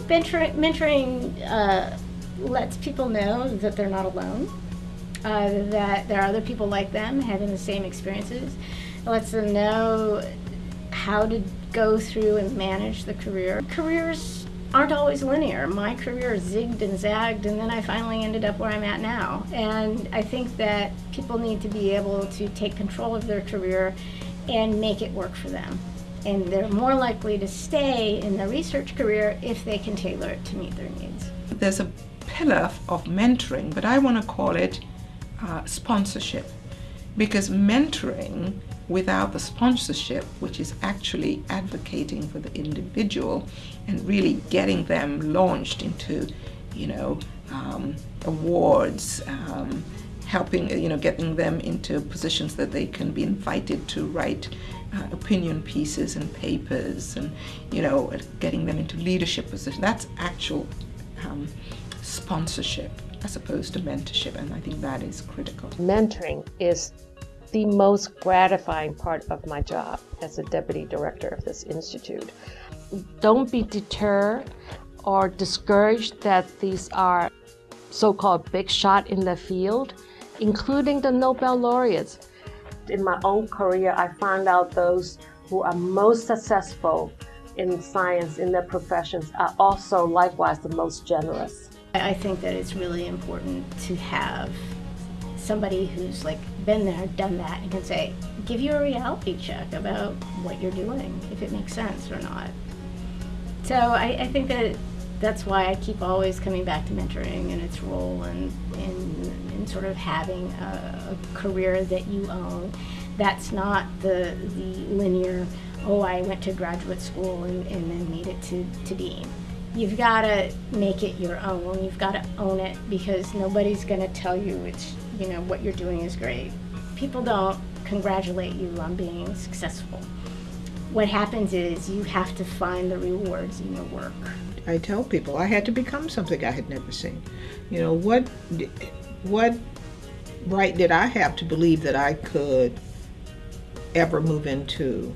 think mentoring, mentoring uh, lets people know that they're not alone, uh, that there are other people like them having the same experiences. It lets them know how to go through and manage the career. Careers aren't always linear. My career zigged and zagged, and then I finally ended up where I'm at now. And I think that people need to be able to take control of their career and make it work for them. And they're more likely to stay in the research career if they can tailor it to meet their needs. There's a pillar of mentoring, but I want to call it uh, sponsorship. Because mentoring without the sponsorship, which is actually advocating for the individual and really getting them launched into, you know, um, awards, um, helping, you know, getting them into positions that they can be invited to write uh, opinion pieces and papers and, you know, getting them into leadership positions. That's actual um, sponsorship as opposed to mentorship, and I think that is critical. Mentoring is the most gratifying part of my job as a deputy director of this institute. Don't be deterred or discouraged that these are so-called big shot in the field, including the Nobel laureates. In my own career, I found out those who are most successful in science in their professions are also likewise the most generous. I think that it's really important to have somebody who's like been there, done that, and can say, give you a reality check about what you're doing, if it makes sense or not. So I, I think that that's why I keep always coming back to mentoring and its role in, in sort of having a, a, career that you own. That's not the, the linear, oh, I went to graduate school and, and then made it to, to dean you've got to make it your own. You've got to own it because nobody's going to tell you it's, you know, what you're doing is great. People don't congratulate you on being successful. What happens is you have to find the rewards in your work. I tell people I had to become something I had never seen. You know, what what right did I have to believe that I could ever move into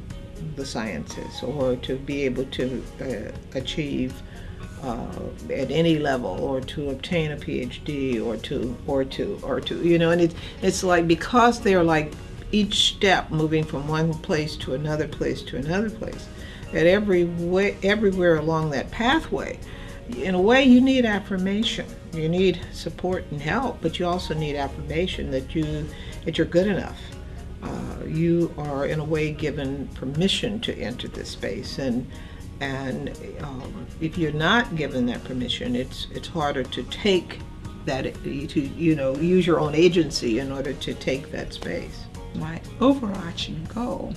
the sciences or to be able to uh, achieve uh, at any level or to obtain a PhD or to or to or to you know and it's it's like because they're like each step moving from one place to another place to another place. At every way everywhere along that pathway. In a way you need affirmation. You need support and help but you also need affirmation that you that you're good enough. Uh, you are in a way given permission to enter this space and and um, if you're not given that permission, it's it's harder to take that to you know use your own agency in order to take that space. My overarching goal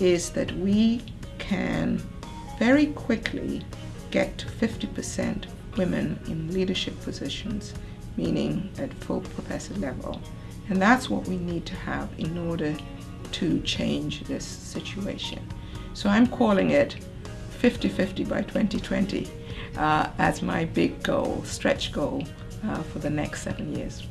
is that we can very quickly get to 50% women in leadership positions, meaning at full professor level. And that's what we need to have in order to change this situation. So I'm calling it 50-50 by 2020 uh, as my big goal, stretch goal uh, for the next seven years.